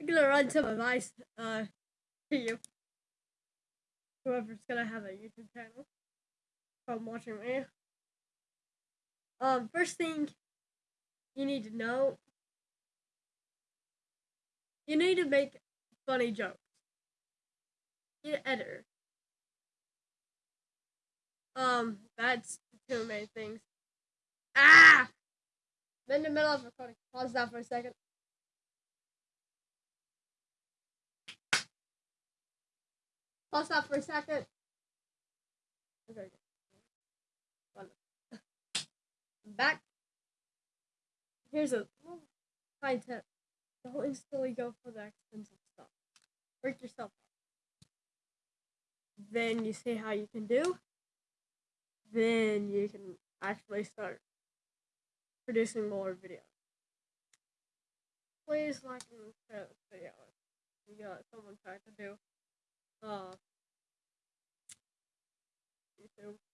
I'm gonna run some advice uh to you. Whoever's gonna have a YouTube channel from watching me. Um, first thing you need to know you need to make funny jokes. Get an editor. Um, that's two main things. Ah! In the middle of recording. Pause that for a second. Pause that for a second. I'm back. Here's a little fine tip. Don't instantly go for the expensive stuff. Work yourself up. Then you see how you can do. Then you can actually start producing more videos. Please like and share this video. You got someone trying to do uh YouTube.